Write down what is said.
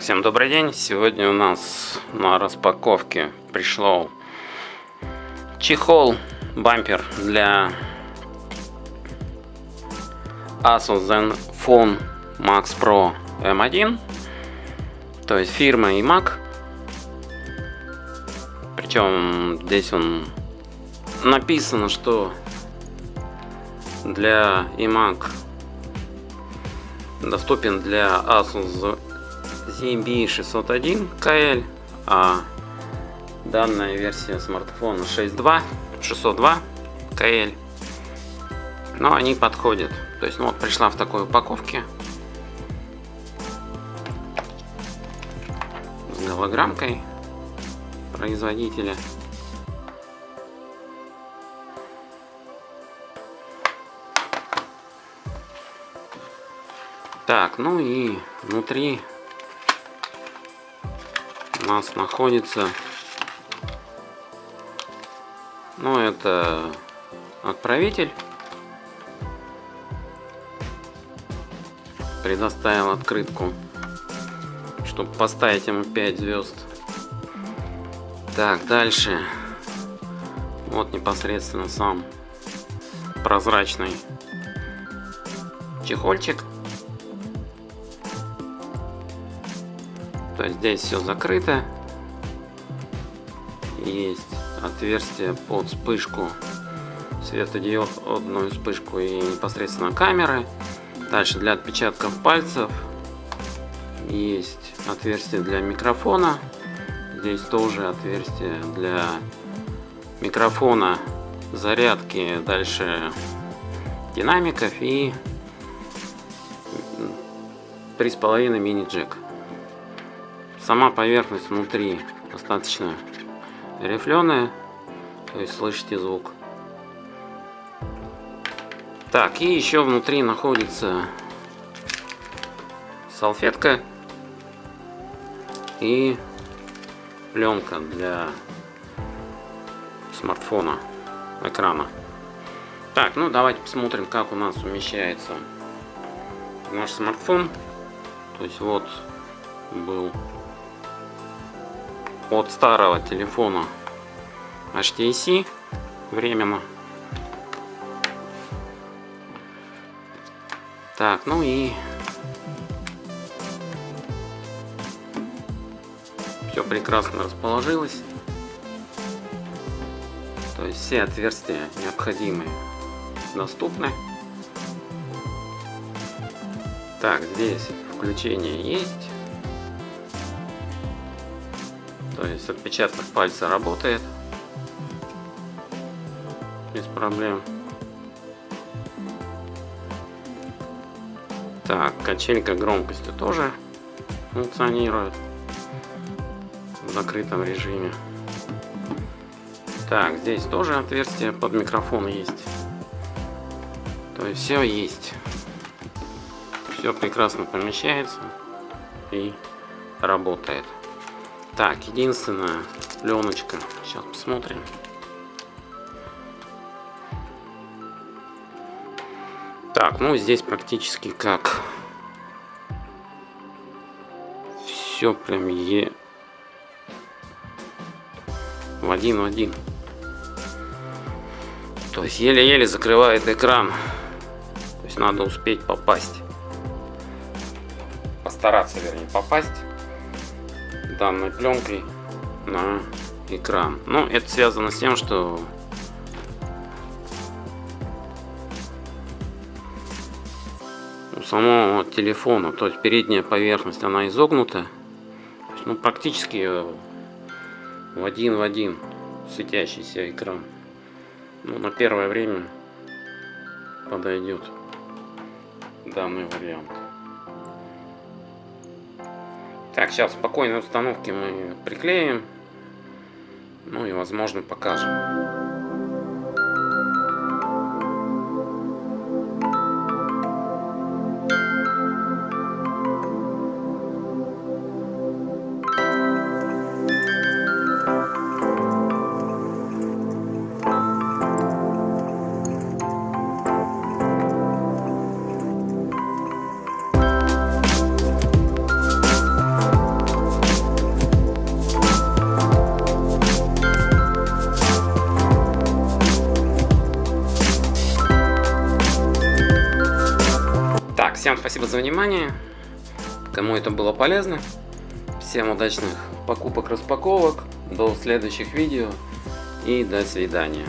Так, всем добрый день. Сегодня у нас на распаковке пришел чехол, бампер для Asus Zenfone Max Pro M1. То есть фирма iMac. Причем здесь он написано, что для iMac доступен для Asus ZB601 KL, а данная версия смартфона 6.2, 602 KL. Но они подходят. То есть, ну вот пришла в такой упаковке. С голограммкой производителя. Так, ну и внутри у нас находится ну это отправитель. Предоставил открытку чтобы поставить ему 5 звезд. Так дальше. Вот непосредственно сам прозрачный чехольчик То есть здесь все закрыто. Есть отверстие под вспышку светодиодную вспышку и непосредственно камеры. Дальше для отпечатков пальцев есть отверстие для микрофона. Здесь тоже отверстие для микрофона, зарядки, дальше динамиков и 3,5 мини джек. Сама поверхность внутри достаточно рифленая, то есть слышите звук. Так, и еще внутри находится салфетка и пленка для смартфона, экрана. Так, ну давайте посмотрим, как у нас умещается наш смартфон. То есть вот был от старого телефона HTC временно. Так, ну и все прекрасно расположилось. То есть все отверстия необходимые доступны. Так, здесь включение есть. То есть отпечаток пальца работает без проблем. Так, качелька громкости тоже функционирует в закрытом режиме. Так, здесь тоже отверстие под микрофон есть. То есть все есть. Все прекрасно помещается и работает. Так, единственная пленочка. Сейчас посмотрим. Так, ну здесь практически как все прям е в один в один. То есть еле-еле закрывает экран. То есть надо успеть попасть. Постараться, вернее, попасть данной пленкой на экран. Но это связано с тем, что у самого телефона, то есть передняя поверхность, она изогнута. Ну, практически в один в один светящийся экран. Ну, на первое время подойдет данный вариант. Так, сейчас спокойной установки мы приклеим. Ну и возможно покажем. Всем спасибо за внимание. Кому это было полезно. Всем удачных покупок, распаковок. До следующих видео. И до свидания.